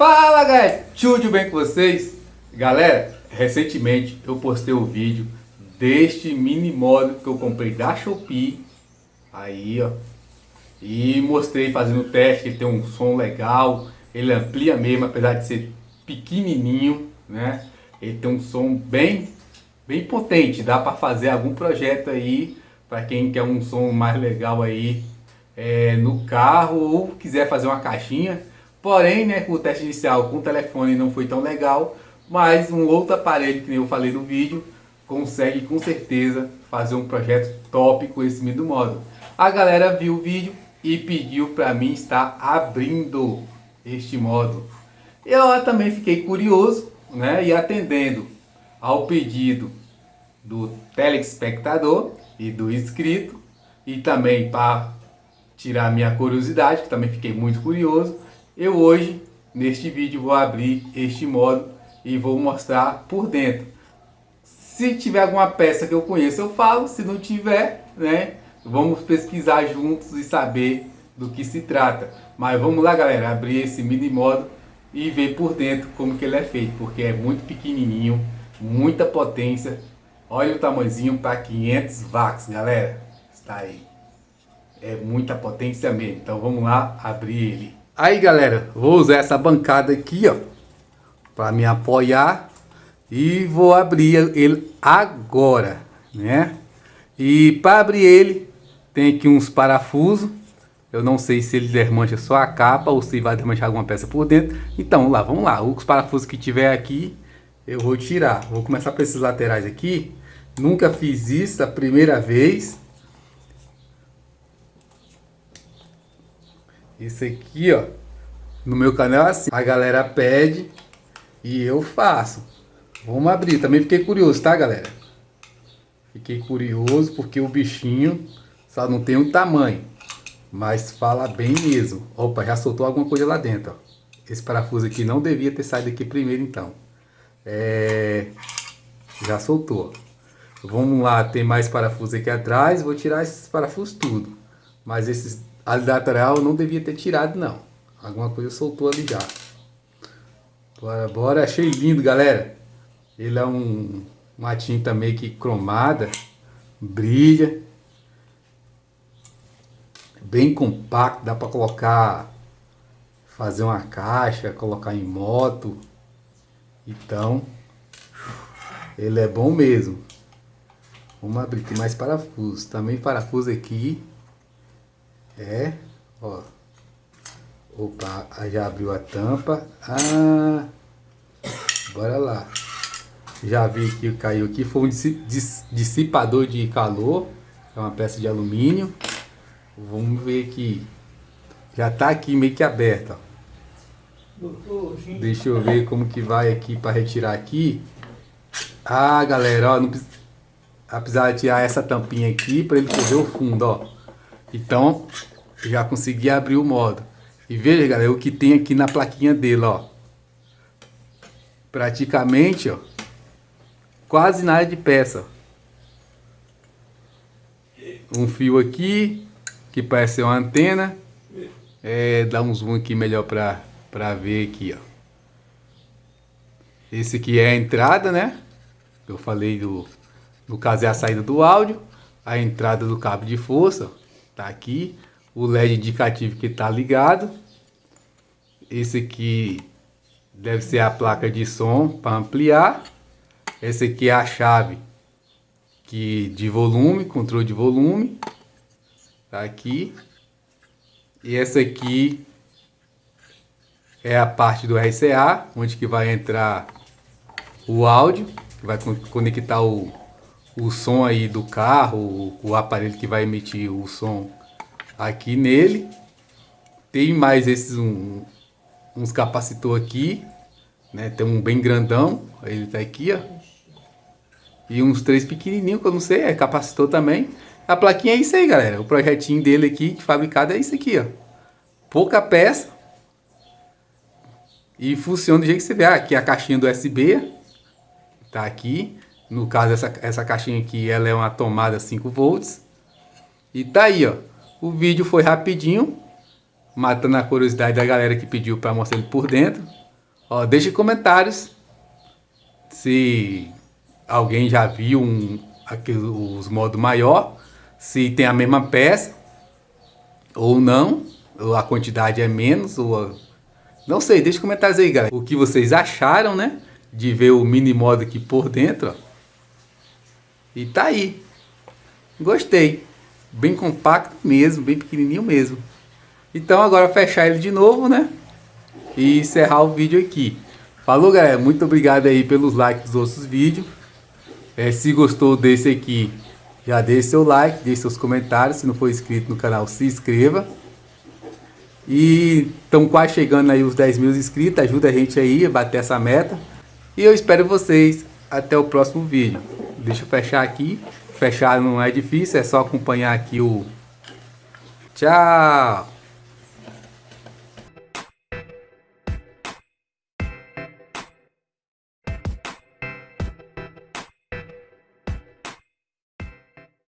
Fala galera, tudo bem com vocês? Galera, recentemente eu postei um vídeo deste mini modo que eu comprei da Shopee Aí ó E mostrei fazendo o teste, ele tem um som legal Ele amplia mesmo, apesar de ser pequenininho né? Ele tem um som bem, bem potente Dá para fazer algum projeto aí Para quem quer um som mais legal aí é, No carro ou quiser fazer uma caixinha Porém, né, o teste inicial com o telefone não foi tão legal, mas um outro aparelho, que eu falei no vídeo, consegue com certeza fazer um projeto top com esse mesmo modo. A galera viu o vídeo e pediu para mim estar abrindo este modo. Eu também fiquei curioso né, e atendendo ao pedido do telespectador e do inscrito e também para tirar minha curiosidade, que também fiquei muito curioso, eu hoje, neste vídeo, vou abrir este modo e vou mostrar por dentro. Se tiver alguma peça que eu conheço, eu falo. Se não tiver, né, vamos pesquisar juntos e saber do que se trata. Mas vamos lá, galera, abrir esse mini modo e ver por dentro como que ele é feito, porque é muito pequenininho, muita potência. Olha o tamanhozinho para 500 watts, galera. Está aí. É muita potência mesmo. Então vamos lá abrir ele. Aí galera, vou usar essa bancada aqui, ó, para me apoiar e vou abrir ele agora, né? E para abrir ele, tem aqui uns parafusos. Eu não sei se ele desmancha só a capa ou se vai desmanchar alguma peça por dentro. Então, lá, vamos lá. Os parafusos que tiver aqui, eu vou tirar. Vou começar por esses laterais aqui. Nunca fiz isso, a primeira vez. Isso aqui, ó, no meu canal é assim. A galera pede e eu faço. Vamos abrir. Também fiquei curioso, tá, galera? Fiquei curioso porque o bichinho só não tem um tamanho. Mas fala bem mesmo. Opa, já soltou alguma coisa lá dentro, ó. Esse parafuso aqui não devia ter saído aqui primeiro, então. É... Já soltou. Vamos lá, tem mais parafuso aqui atrás. Vou tirar esses parafusos tudo. Mas esses Ali lateral não devia ter tirado não. Alguma coisa soltou ali já. Bora, bora. Achei lindo, galera. Ele é um, uma tinta meio que cromada. Brilha. Bem compacto. Dá para colocar... Fazer uma caixa, colocar em moto. Então... Ele é bom mesmo. Vamos abrir. Tem mais parafusos. Também parafuso aqui. É, ó. Opa, já abriu a tampa. Ah, bora lá. Já vi que caiu aqui. Foi um dissipador de calor. É uma peça de alumínio. Vamos ver aqui. Já tá aqui meio que aberta. Deixa eu ver como que vai aqui para retirar aqui. Ah, galera, ó, não precisa, apesar de tirar essa tampinha aqui para ele correr o fundo, ó. Então, já consegui abrir o modo. E veja, galera, o que tem aqui na plaquinha dele, ó. Praticamente, ó. Quase nada de peça. Um fio aqui, que parece ser uma antena. É, dá um zoom aqui melhor pra, pra ver aqui, ó. Esse aqui é a entrada, né? Eu falei do... No caso é a saída do áudio. A entrada do cabo de força, ó, tá aqui o LED indicativo que está ligado. Esse aqui deve ser a placa de som para ampliar. Esse aqui é a chave que de volume, controle de volume. Tá aqui. E essa aqui é a parte do RCA, onde que vai entrar o áudio, que vai conectar o, o som aí do carro, o, aparelho que vai emitir o som aqui nele. Tem mais esses um, uns capacitor aqui, né? Tem um bem grandão, ele tá aqui, ó. E uns três pequenininhos, que eu não sei, é capacitor também. A plaquinha é isso aí, galera. O projetinho dele aqui, de fabricado, é isso aqui, ó. Pouca peça. E funciona do jeito que você vê. Aqui a caixinha do USB. Tá aqui. No caso, essa, essa caixinha aqui, ela é uma tomada 5 volts. E tá aí, ó. O vídeo foi rapidinho, matando a curiosidade da galera que pediu para mostrar ele por dentro. Ó, deixe comentários se alguém já viu um, aqui, os modos maior, se tem a mesma peça ou não, ou a quantidade é menos, ou não sei, deixe comentários aí, galera. O que vocês acharam, né? De ver o mini modo aqui por dentro, ó. E tá aí. Gostei. Bem compacto mesmo, bem pequenininho mesmo. Então agora fechar ele de novo, né? E encerrar o vídeo aqui. Falou, galera. Muito obrigado aí pelos likes dos outros vídeos. É, se gostou desse aqui, já deixe seu like, deixe seus comentários. Se não for inscrito no canal, se inscreva. E estão quase chegando aí os 10 mil inscritos. Ajuda a gente aí a bater essa meta. E eu espero vocês até o próximo vídeo. Deixa eu fechar aqui. Fechar não é difícil, é só acompanhar aqui o... Tchau!